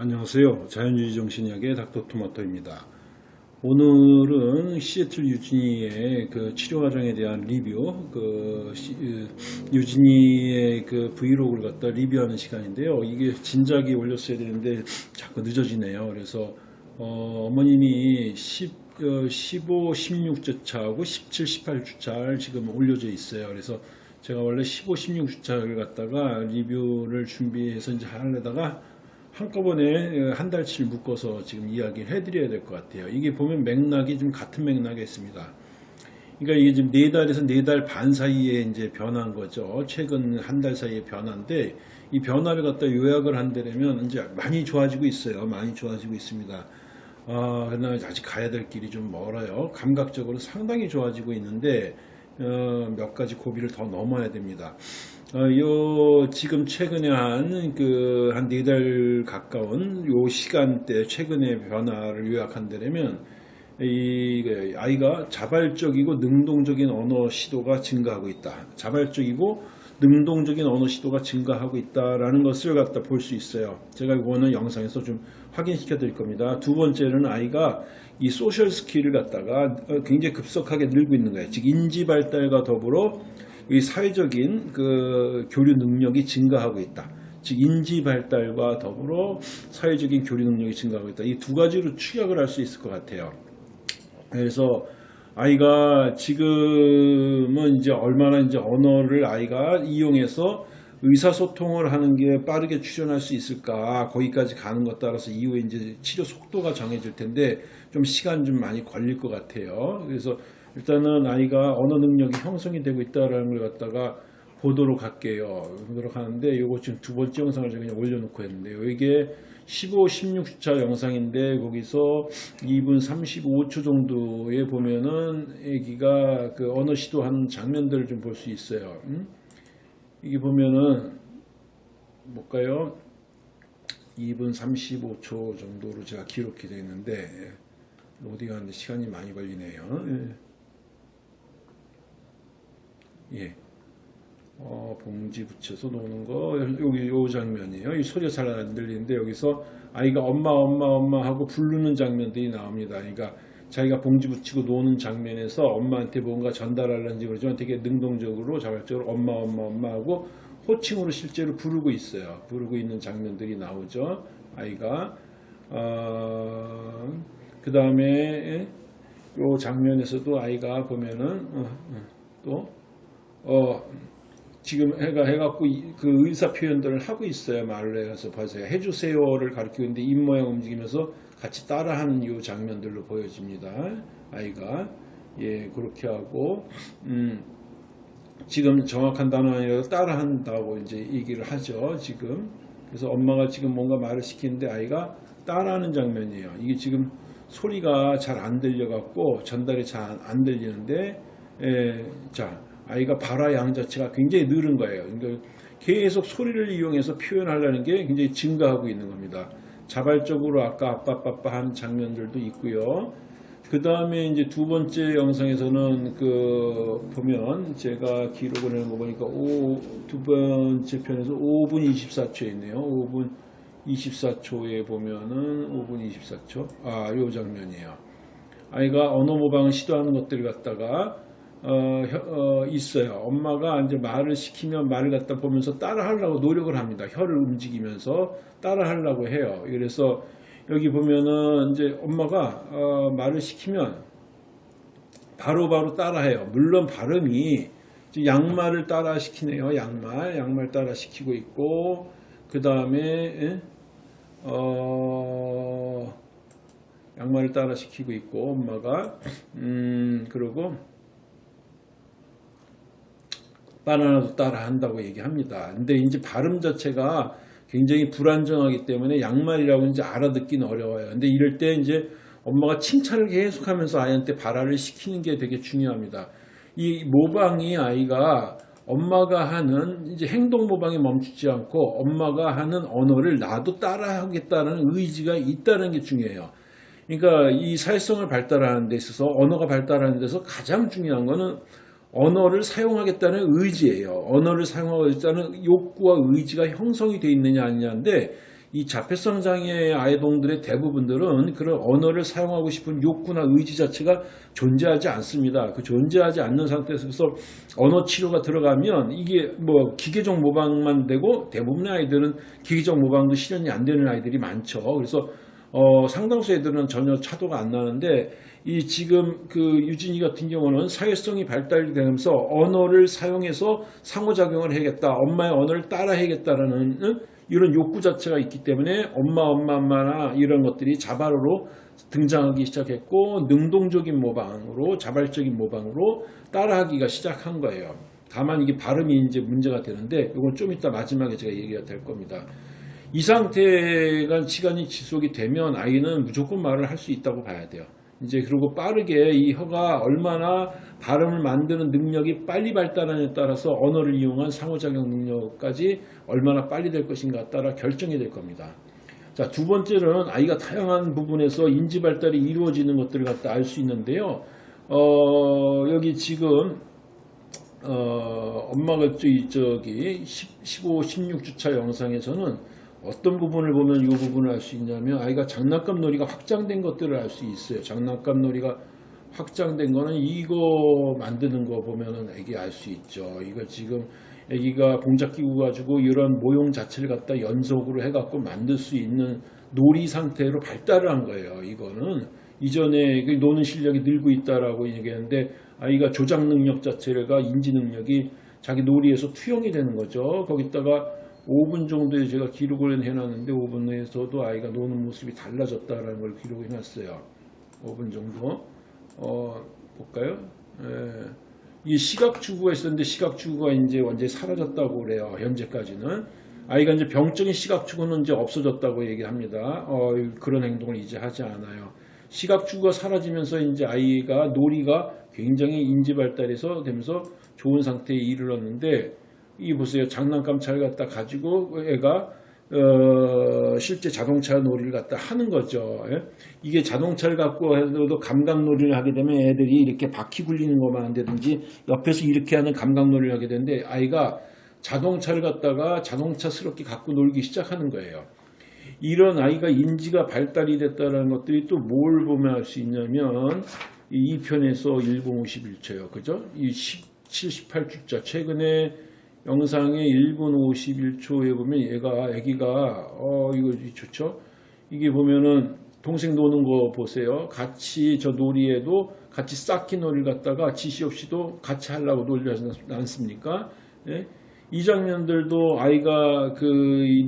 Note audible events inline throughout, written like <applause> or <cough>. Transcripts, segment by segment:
안녕하세요. 자연주의 정신의학의 닥터토마토입니다. 오늘은 시애틀 유진이의 그 치료 과정에 대한 리뷰, 그 시- 으, 유진이의 그 브이로그를 갖다 리뷰하는 시간인데요. 이게 진작에 올렸어야 되는데 자꾸 늦어지네요. 그래서 어, 머님이 10, 어, 15, 16주차하고 17, 18주차를 지금 올려져 있어요. 그래서 제가 원래 15, 16주차를 갖다가 리뷰를 준비해서 이제 하려다가 한꺼번에 한 달치를 묶어서 지금 이야기를 해드려야 될 것 같아요. 이게 보면 맥락이 좀 같은 맥락에 있습니다. 그러니까 이게 지금 네 달에서 네 달 반 사이에 이제 변한 거죠. 최근 한 달 사이에 변화인데 이 변화를 갖다 요약을 한다면 이제 많이 좋아지고 있어요. 많이 좋아지고 있습니다. 아, 그러나 아직 가야 될 길이 좀 멀어요. 감각적으로 상당히 좋아지고 있는데 어, 몇 가지 고비를 더 넘어야 됩니다. 어, 요 지금 최근에 한 그 한 네 달 가까운 요 시간대 최근의 변화를 요약한다면 이그 아이가 자발적이고 능동적인 언어 시도가 증가하고 있다. 자발적이고 능동적인 언어 시도가 증가하고 있다라는 것을 갖다 볼 수 있어요. 제가 이거는 영상에서 좀 확인시켜 드릴 겁니다. 두 번째는 아이가 이 social skill을 갖다가 어, 굉장히 급속하게 늘고 있는 거예요. 즉 인지 발달과 더불어 이 사회적인 그 교류 능력이 증가하고 있다. 즉 인지 발달과 더불어 사회적인 교류 능력이 증가하고 있다. 이 두 가지로 추격을 할 수 있을 것 같아요. 그래서 아이가 지금은 이제 얼마나 이제 언어를 아이가 이용해서 의사소통을 하는 게 빠르게 출현할 수 있을까 거기까지 가는 것 따라서 이후에 이제 치료 속도가 정해질 텐데 좀 시간 좀 많이 걸릴 것 같아요. 그래서 일단은 아이가 언어 능력이 형성이 되고 있다라는 걸 갖다가 보도록 할게요. 보도록 하는데 이거 지금 두 번째 영상을 제가 그냥 올려놓고 했는데요. 이게 15, 16차 영상인데 거기서 2분 35초 정도에 보면은 애기가 그 언어 시도하는 장면들을 좀 볼 수 있어요. 음? 이게 보면은 뭘까요? 2분 35초 정도로 제가 기록이 되어 있는데 로딩하는데 시간이 많이 걸리네요. 예. 예. 어, 봉지 붙여서 노는 거 여기 요 장면이에요. 이 소리가 잘 안 들리는데 여기서 아이가 엄마 엄마 엄마 하고 부르는 장면들이 나옵니다. 그러니까 자기가 봉지 붙이고 노는 장면에서 엄마한테 뭔가 전달하려는지 그러지만 되게 능동적으로 자발적으로 엄마 엄마 엄마 하고 호칭으로 실제로 부르고 있어요. 부르고 있는 장면들이 나오죠. 아이가 어, 그 다음에 요 장면에서도 아이가 보면은 어, 어, 또 어, 지금 해가 해갖고 이- 그 의사 표현들을 하고 있어요 말로 해서 보세요 해주세요를 가리키고 있는데 입 모양 움직이면서 같이 따라하는 이 장면들로 보여집니다. 아이가. 예 그렇게 하고 음 지금 정확한 단어 아니라 따라한다고 이제 얘기를 하죠 지금. 그래서 엄마가 지금 뭔가 말을 시키는데 아이가 따라하는 장면이에요. 이게 지금 소리가 잘 안 들려갖고 전달이 잘 안 들리는데 예, 자 아이가 발화 양 자체가 굉장히 늘은 거예요. 그러니까 계속 소리를 이용해서 표현하려는 게 굉장히 증가하고 있는 겁니다. 자발적으로 아까 아빠 아빠 하는 장면들도 있고요. 그 다음에 이제 두 번째 영상에서는 그 보면 제가 기록을 해놓은 거 보니까 오, 두 번째 편에서 5분 24초에 있네요. 5분 24초에 보면은 5분 24초. 아, 요 장면이에요. 아이가 언어 모방을 시도하는 것들을 갖다가 어, 혀- 어, 있어요. 엄마가 이제 말을 시키면 말을 갖다 보면서 따라하려고 노력을 합니다. 혀를 움직이면서 따라하려고 해요. 그래서 여기 보면은 이제 엄마가 어, 말을 시키면 바로바로 따라해요. 물론 발음이 양말을 따라 시키네요. 양말, 양말 따라 시키고 있고 그 다음에 어, 양말을 따라 시키고 있고 엄마가 음 그리고 바나나도 따라 한다고 얘기합니다. 근데 이제 발음 자체가 굉장히 불안정하기 때문에 양말이라고 이제 알아듣기는 어려워요. 근데 이럴 때 이제 엄마가 칭찬을 계속하면서 아이한테 발화를 시키는 게 되게 중요합니다. 이 모방이 아이가 엄마가 하는 이제 행동 모방에 멈추지 않고 엄마가 하는 언어를 나도 따라하겠다는 의지가 있다는 게 중요해요. 그러니까 이 사회성을 발달하는 데 있어서 언어가 발달하는 데서 가장 중요한 거는 언어를 사용하겠다는 의지예요. 언어를 사용하겠다는 욕구와 의지가 형성이 되어 있느냐 아니냐인데 이 자폐성 장애 아이동들의 대부분들은 그런 언어를 사용하고 싶은 욕구나 의지 자체가 존재하지 않습니다. 그 존재하지 않는 상태에서 언어 치료가 들어가면 이게 뭐 기계적 모방만 되고 대부분의 아이들은 기계적 모방도 실현이 안 되는 아이들이 많죠. 그래서 어, 상당수 애들은 전혀 차도가 안 나는데 이 지금 그 유진이 같은 경우는 사회성이 발달되면서 언어를 사용해서 상호작용을 해야겠다. 엄마의 언어를 따라 해야겠다라는 응? 이런 욕구 자체가 있기 때문에 엄마 엄마 엄마나 이런 것들이 자발으로 등장하기 시작했고 능동적인 모방으로 자발적인 모방으로 따라하기가 시작한 거예요. 다만 이게 발음이 이제 문제가 되는데 이건 좀 이따 마지막에 제가 얘기가 될 겁니다. 이 상태가 시간이 지속이 되면 아이는 무조건 말을 할 수 있다고 봐야 돼요. 이제 그리고 빠르게 이 혀가 얼마나 발음을 만드는 능력이 빨리 발달하냐에 따라서 언어를 이용한 상호작용 능력까지 얼마나 빨리 될 것인가 따라 결정이 될 겁니다. 자, 두 번째는 아이가 다양한 부분에서 인지 발달이 이루어지는 것들을 갖다 알 수 있는데요. 어, 여기 지금 어, 엄마가 저기, 저기 10, 15, 16주차 영상에서는 어떤 부분을 보면 이 부분을 알 수 있냐면 아이가 장난감 놀이가 확장된 것들을 알 수 있어요. 장난감 놀이가 확장된 거는 이거 만드는 거 보면은 애기 알 수 있죠. 이거 지금 애기가 공작 기구 가지고 이런 모형 자체를 갖다 연속으로 해갖고 만들 수 있는 놀이 상태로 발달을 한 거예요. 이거는 이전에 그 노는 실력이 늘고 있다라고 얘기했는데 아이가 조작 능력 자체가 인지 능력이 자기 놀이에서 투영이 되는 거죠. 거기다가 5분 정도에 제가 기록을 해놨는데 5분 내에서도 아이가 노는 모습이 달라졌다라는 걸 기록해 놨어요. 5분 정도. 어, 볼까요? 예. 이 시각 추구가 있었는데 시각 추구가 이제 완전히 사라졌다고 그래요. 현재까지는. 아이가 이제 병적인 시각 추구는 이제 없어졌다고 얘기합니다. 어, 그런 행동을 이제 하지 않아요. 시각 추구가 사라지면서 이제 아이가 놀이가 굉장히 인지 발달해서 되면서 좋은 상태에 이르렀는데 이 보세요. 장난감 차를 갖다 가지고 애가 어, 실제 자동차 놀이를 갖다 하는 거죠. 예? 이게 자동차를 갖고 해도 감각 놀이를 하게 되면 애들이 이렇게 바퀴 굴리는 것만 한다든지 옆에서 이렇게 하는 감각 놀이를 하게 되는데 아이가 자동차를 갖다가 자동차스럽게 갖고 놀기 시작하는 거예요. 이런 아이가 인지가 발달이 됐다는 것들이 또 뭘 보면 알 수 있냐면 이 2편에서 1051초요. 그죠? 이 78주자 최근에 영상의 1분 51초에 보면 얘가 애기가 어 이거 좋죠? 이게 보면은 동생 노는 거 보세요. 같이 저 놀이에도 같이 쌓기 놀이를 갖다가 지시 없이도 같이 하려고 놀지 않습니까? 예? 이 장면들도 아이가 그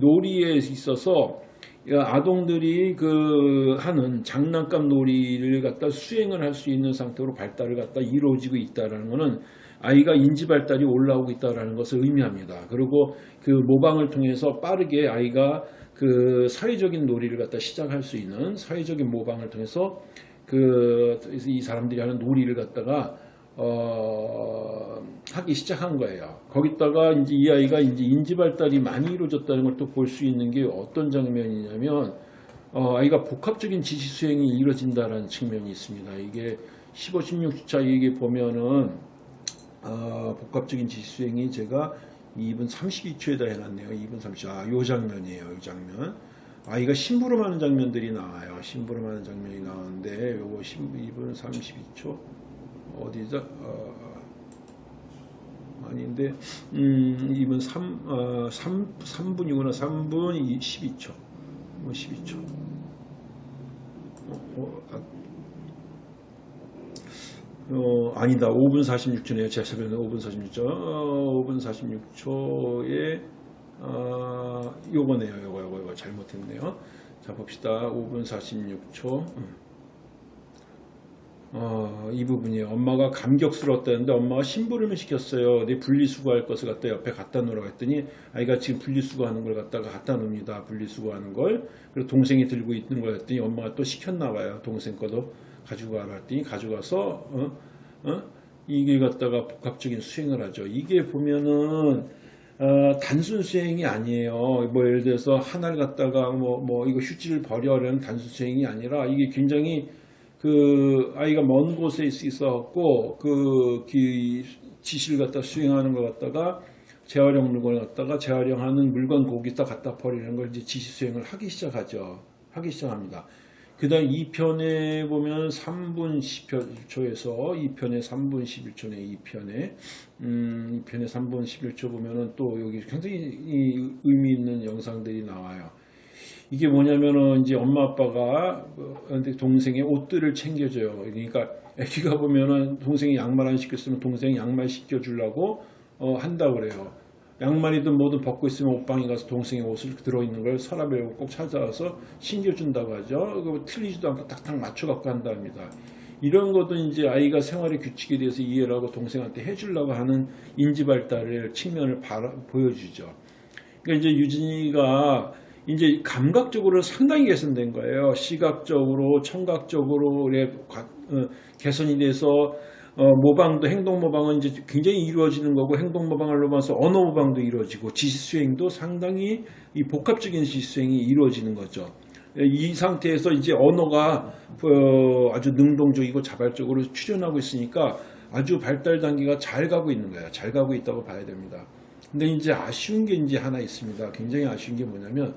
놀이에 있어서 아동들이 그 하는 장난감 놀이를 갖다 수행을 할 수 있는 상태로 발달을 갖다 이루어지고 있다라는 것은 아이가 인지 발달이 올라오고 있다는 것을 의미합니다. 그리고 그 모방을 통해서 빠르게 아이가 그 사회적인 놀이를 갖다 시작할 수 있는 사회적인 모방을 통해서 그 이 사람들이 하는 놀이를 갖다가 어, 하기 시작한 거예요. 거기다가 이제 이 아이가 이제 인지 발달이 많이 이루어졌다는 걸 또 볼 수 있는 게 어떤 장면이냐면 어, 아이가 복합적인 지시 수행이 이루어진다는 측면이 있습니다. 이게 15, 16주차 이게 보면은 어, 복합적인 지시 수행이 제가 2분 32초에다 해놨네요. 2분 30초. 아, 요 장면이에요. 이 장면. 아이가 심부름하는 장면들이 나와요. 심부름하는 장면이 나오는데 요거 2분 32초 어디죠? 어, 아닌데 음, 2분 3, 어, 3, 3분이구나. 3분 12초. 뭐 12초. 어, 어, 아, 어, 아니다. 5분 46초네요. 제 새벽에 5분 46초. 어, 5분 46초에 어, 요거네요. 요거 요거 요거 잘못했네요. 자 봅시다. 5분 46초. 어, 이 부분이에요. 엄마가 감격스러웠다는데 엄마가 심부름을 시켰어요. 내 분리수거할 것을 갖다 옆에 갖다 놓으라고 했더니 아이가 지금 분리수거하는 걸 갖다가 갖다 놓습니다. 분리수거하는 걸. 그리고 동생이 들고 있는 걸 했더니 엄마가 또 시켰나 봐요. 동생 거도. 가지고 가라 했더니 가져가서 어? 어? 이게 갖다가 복합적인 수행을 하죠. 이게 보면은 어, 단순 수행이 아니에요. 뭐 예를 들어서 하나를 갖다가 뭐, 뭐 이거 휴지를 버려라는 단순 수행이 아니라 이게 굉장히 그 아이가 먼 곳에 있어갖고 그 지시를 갖다 수행하는 것 갖다가 재활용 물건을 갖다가 재활용하는 물건 거기다 갖다 버리는 걸 이제 지시 수행을 하기 시작하죠. 하기 시작합니다. 그 다음 2편에 보면 3분 10초에서 2편에 3분 11초네 2편에 음, 2편에 3분 11초 보면은 또 여기 굉장히 이 의미 있는 영상들이 나와요. 이게 뭐냐면은 이제 엄마 아빠가 어, 동생의 옷들을 챙겨줘요. 그러니까 애기가 보면은 동생이 양말 안 시켰으면 동생이 양말 시켜주려고 어, 한다 그래요. 양말이든 뭐든 벗고 있으면 옷방에 가서 동생의 옷을 들어있는 걸 서랍에 꼭 찾아와서 신겨준다고 하죠. 그 틀리지도 않고 딱딱 맞춰 갖고 한답니다. 이런 것도 이제 아이가 생활의 규칙에 대해서 이해를 하고 동생한테 해주려고 하는 인지 발달의 측면을 바라, 보여주죠. 그러니까 이제 유진이가 이제 감각적으로 상당히 개선된 거예요. 시각적으로, 청각적으로 어, 개선이 돼서 어, 모방도 행동 모방은 이제 굉장히 이루어지는 거고 행동 모방을 넘어서 언어 모방도 이루어지고 지시 수행도 상당히 이 복합적인 지시 수행이 이루어지는 거죠. 이 상태에서 이제 언어가 어, 아주 능동적이고 자발적으로 출현하고 있으니까 아주 발달 단계가 잘 가고 있는 거예요. 잘 가고 있다고 봐야 됩니다. 근데 이제 아쉬운 게 이제 하나 있습니다. 굉장히 아쉬운 게 뭐냐면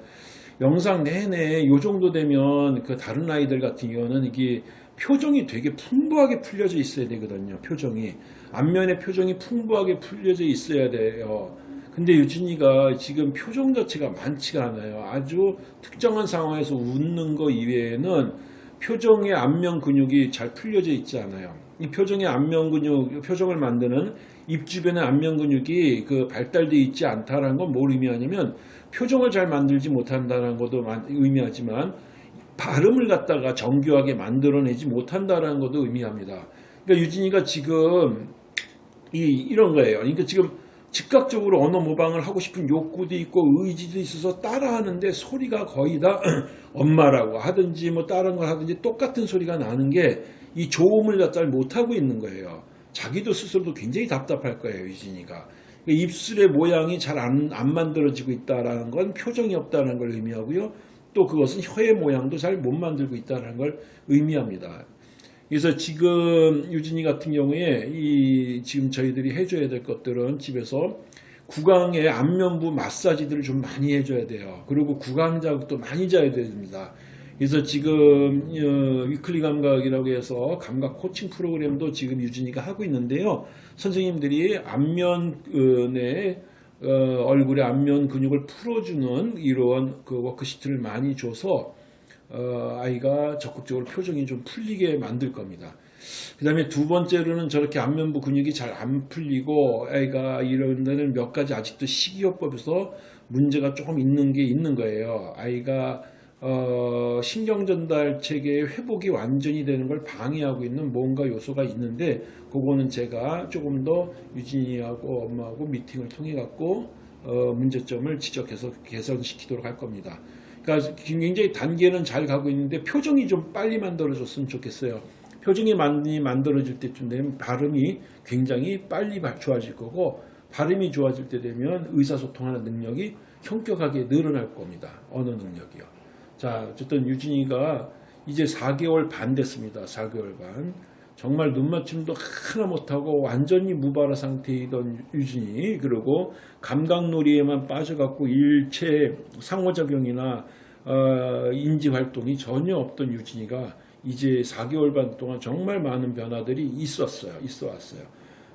영상 내내 요 정도 되면 그 다른 아이들 같은 경우는 이게 표정이 되게 풍부하게 풀려져 있어야 되거든요. 표정이 앞면에 표정이 풍부하게 풀려져 있어야 돼요. 근데 유진이가 지금 표정 자체가 많지가 않아요. 아주 특정한 상황에서 웃는 거 이외에는 표정의 안면 근육이 잘 풀려져 있지 않아요. 이 표정의 안면 근육, 표정을 만드는 입 주변의 안면 근육이 그 발달되어 있지 않다는 건 뭘 의미하냐면 표정을 잘 만들지 못한다는 것도 의미하지만 발음을 갖다가 정교하게 만들어내지 못한다는 것도 의미합니다. 그러니까 유진이가 지금 이, 이런 거예요. 그러니까 지금 즉각적으로 언어 모방을 하고 싶은 욕구도 있고 의지도 있어서 따라하는데 소리가 거의 다 <clears throat> 엄마라고 하든지 뭐 다른 걸 하든지 똑같은 소리가 나는 게 이 조음을 갖다 못하고 있는 거예요. 자기도 스스로도 굉장히 답답할 거예요. 유진이가. 그러니까 입술의 모양이 잘 안 안 만들어지고 있다는 건 표정이 없다는 걸 의미하고요. 또 그것은 혀의 모양도 잘 못 만들고 있다는 걸 의미합니다. 그래서 지금 유진이 같은 경우에 이 지금 저희들이 해줘야 될 것들은 집에서 구강의 안면부 마사지들을 좀 많이 해줘야 돼요. 그리고 구강 자극도 많이 줘야 됩니다. 그래서 지금 어, weekly 감각이라고 해서 감각 코칭 프로그램도 지금 유진이가 하고 있는데요. 선생님들이 안면의 어, 얼굴의 안면 근육을 풀어주는 이러한 그 worksheet를 많이 줘서 어, 아이가 적극적으로 표정이 좀 풀리게 만들 겁니다. 그 다음에 두 번째로는 저렇게 안면부 근육이 잘 안 풀리고 아이가 이런 데는 몇 가지 아직도 식이요법에서 문제가 조금 있는 게 있는 거예요. 아이가 어, 신경전달 체계의 회복이 완전히 되는 걸 방해하고 있는 뭔가 요소가 있는데 그거는 제가 조금 더 유진이하고 엄마하고 미팅을 통해 갖고 어, 문제점을 지적해서 개선시키도록 할 겁니다. 그러니까 굉장히 단계는 잘 가고 있는데 표정이 좀 빨리 만들어졌으면 좋겠어요. 표정이 많이 만들어질 때쯤 되면 발음이 굉장히 빨리 좋아질 거고 발음이 좋아질 때 되면 의사소통하는 능력이 현격하게 늘어날 겁니다. 언어 능력이요. 자, 어쨌든 유진이가 이제 4개월 반 됐습니다. 4개월 반. 정말 눈맞춤도 하나 못하고 완전히 무발화 상태이던 유진이 그리고 감각놀이에만 빠져갖고 일체 상호작용이나 어, 인지활동이 전혀 없던 유진이가 이제 4개월 반 동안 정말 많은 변화들이 있었어요. 있어 왔어요.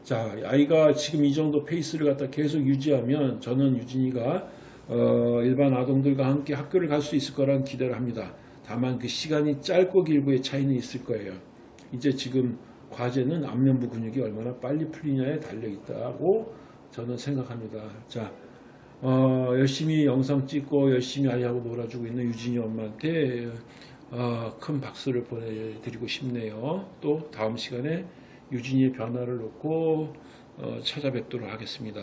자, 아이가 지금 이 정도 페이스를 갖다 계속 유지하면 저는 유진이가 어, 일반 아동들과 함께 학교를 갈 수 있을 거라는 기대를 합니다. 다만 그 시간이 짧고 길고의 차이는 있을 거예요. 이제 지금 과제는 안면부 근육이 얼마나 빨리 풀리냐에 달려 있다고 저는 생각합니다. 자, 어, 열심히 영상 찍고 열심히 아이하고 놀아주고 있는 유진이 엄마한테 어, 큰 박수를 보내드리고 싶네요. 또 다음 시간에 유진이의 변화를 놓고 어, 찾아뵙도록 하겠습니다.